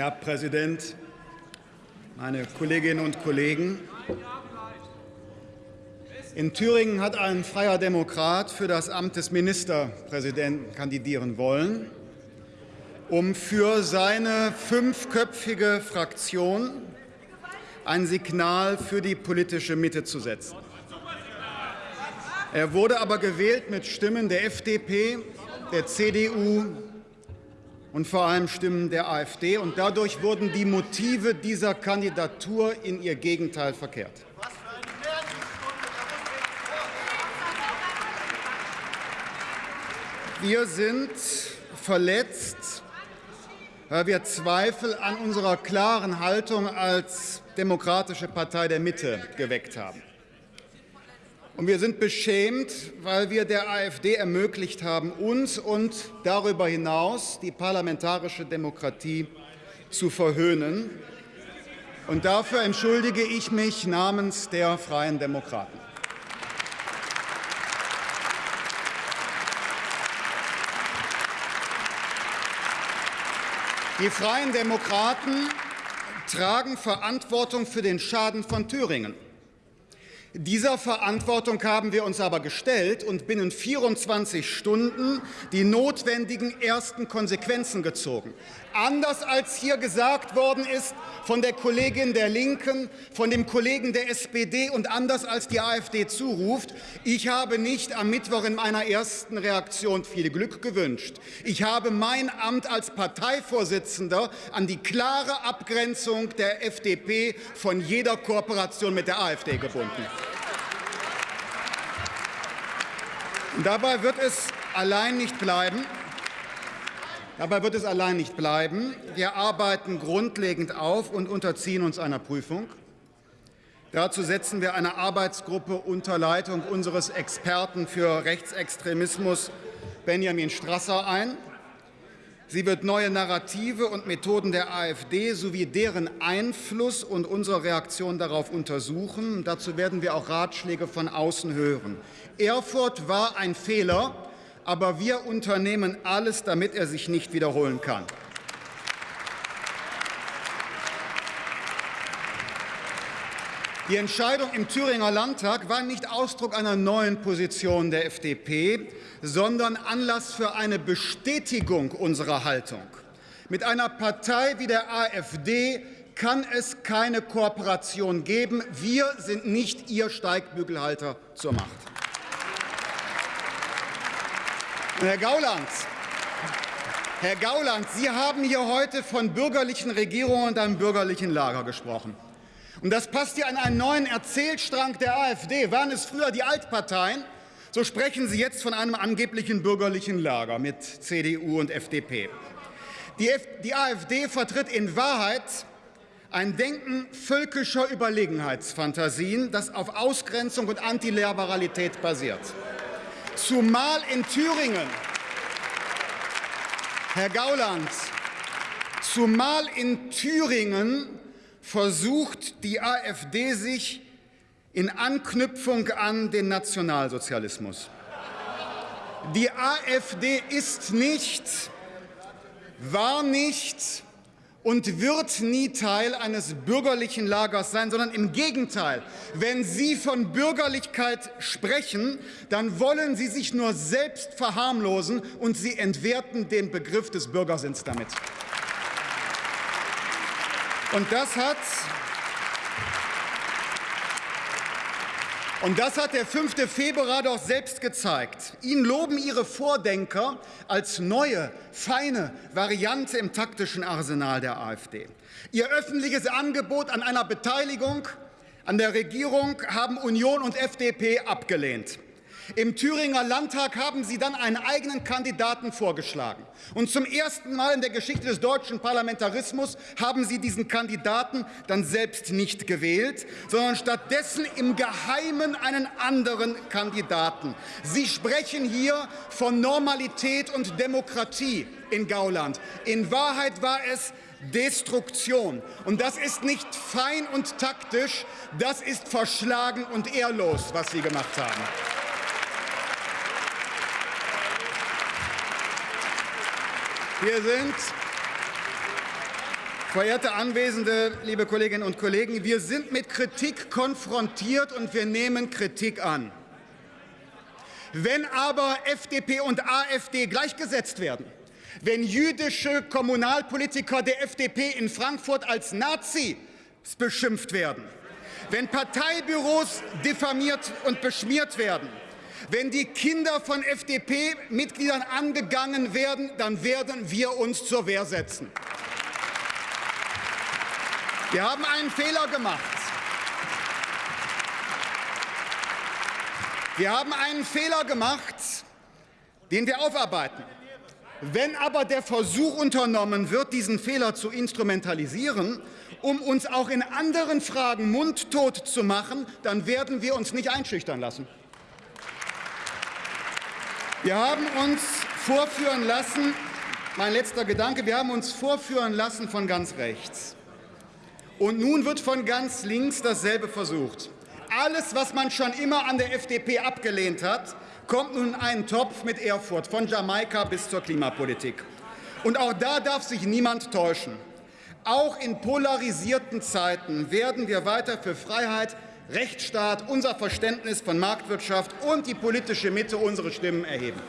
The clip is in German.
Herr Präsident, meine Kolleginnen und Kollegen! In Thüringen hat ein freier Demokrat für das Amt des Ministerpräsidenten kandidieren wollen, um für seine fünfköpfige Fraktion ein Signal für die politische Mitte zu setzen. Er wurde aber gewählt mit Stimmen der FDP, der CDU und vor allem Stimmen der AfD. Und dadurch wurden die Motive dieser Kandidatur in ihr Gegenteil verkehrt. Wir sind verletzt, weil wir Zweifel an unserer klaren Haltung als Demokratische Partei der Mitte geweckt haben. Und wir sind beschämt, weil wir der AfD ermöglicht haben, uns und darüber hinaus die parlamentarische Demokratie zu verhöhnen. Und dafür entschuldige ich mich namens der Freien Demokraten. Die Freien Demokraten tragen Verantwortung für den Schaden von Thüringen. Dieser Verantwortung haben wir uns aber gestellt und binnen 24 Stunden die notwendigen ersten Konsequenzen gezogen. Anders als hier gesagt worden ist von der Kollegin der Linken, von dem Kollegen der SPD und anders als die AfD zuruft, ich habe nicht am Mittwoch in meiner ersten Reaktion viel Glück gewünscht. Ich habe mein Amt als Parteivorsitzender an die klare Abgrenzung der FDP von jeder Kooperation mit der AfD gebunden. Dabei wird es allein nicht bleiben. Dabei wird es allein nicht bleiben. Wir arbeiten grundlegend auf und unterziehen uns einer Prüfung. Dazu setzen wir eine Arbeitsgruppe unter Leitung unseres Experten für Rechtsextremismus Benjamin Strasser ein. Sie wird neue Narrative und Methoden der AfD sowie deren Einfluss und unsere Reaktion darauf untersuchen. Dazu werden wir auch Ratschläge von außen hören. Erfurt war ein Fehler aber wir unternehmen alles, damit er sich nicht wiederholen kann. Die Entscheidung im Thüringer Landtag war nicht Ausdruck einer neuen Position der FDP, sondern Anlass für eine Bestätigung unserer Haltung. Mit einer Partei wie der AfD kann es keine Kooperation geben. Wir sind nicht Ihr Steigbügelhalter zur Macht. Herr Gauland, Herr Gauland, Sie haben hier heute von bürgerlichen Regierungen und einem bürgerlichen Lager gesprochen. Und das passt ja an einen neuen Erzählstrang der AfD. Waren es früher die Altparteien, so sprechen Sie jetzt von einem angeblichen bürgerlichen Lager mit CDU und FDP. Die, die AfD vertritt in Wahrheit ein Denken völkischer Überlegenheitsfantasien, das auf Ausgrenzung und Antiliberalität basiert. Zumal in Thüringen, Herr Gauland, zumal in Thüringen versucht die AfD sich in Anknüpfung an den Nationalsozialismus. Die AfD ist nicht, war nicht und wird nie Teil eines bürgerlichen Lagers sein, sondern im Gegenteil. Wenn Sie von Bürgerlichkeit sprechen, dann wollen Sie sich nur selbst verharmlosen und Sie entwerten den Begriff des Bürgersinns damit. Und das hat Und das hat der 5. Februar doch selbst gezeigt. Ihnen loben Ihre Vordenker als neue, feine Variante im taktischen Arsenal der AfD. Ihr öffentliches Angebot an einer Beteiligung an der Regierung haben Union und FDP abgelehnt. Im Thüringer Landtag haben Sie dann einen eigenen Kandidaten vorgeschlagen. Und zum ersten Mal in der Geschichte des deutschen Parlamentarismus haben Sie diesen Kandidaten dann selbst nicht gewählt, sondern stattdessen im Geheimen einen anderen Kandidaten. Sie sprechen hier von Normalität und Demokratie in Gauland. In Wahrheit war es Destruktion. Und das ist nicht fein und taktisch, das ist verschlagen und ehrlos, was Sie gemacht haben. Wir sind, Verehrte Anwesende, liebe Kolleginnen und Kollegen, wir sind mit Kritik konfrontiert und wir nehmen Kritik an. Wenn aber FDP und AfD gleichgesetzt werden, wenn jüdische Kommunalpolitiker der FDP in Frankfurt als Nazis beschimpft werden, wenn Parteibüros diffamiert und beschmiert werden, wenn die Kinder von FDP-Mitgliedern angegangen werden, dann werden wir uns zur Wehr setzen. Wir haben einen Fehler gemacht. Wir haben einen Fehler gemacht, den wir aufarbeiten. Wenn aber der Versuch unternommen wird, diesen Fehler zu instrumentalisieren, um uns auch in anderen Fragen mundtot zu machen, dann werden wir uns nicht einschüchtern lassen. Wir haben uns vorführen lassen, mein letzter Gedanke, wir haben uns vorführen lassen von ganz rechts. Und nun wird von ganz links dasselbe versucht. Alles, was man schon immer an der FDP abgelehnt hat, kommt nun in einen Topf mit Erfurt, von Jamaika bis zur Klimapolitik. Und auch da darf sich niemand täuschen. Auch in polarisierten Zeiten werden wir weiter für Freiheit, Rechtsstaat, unser Verständnis von Marktwirtschaft und die politische Mitte unsere Stimmen erheben.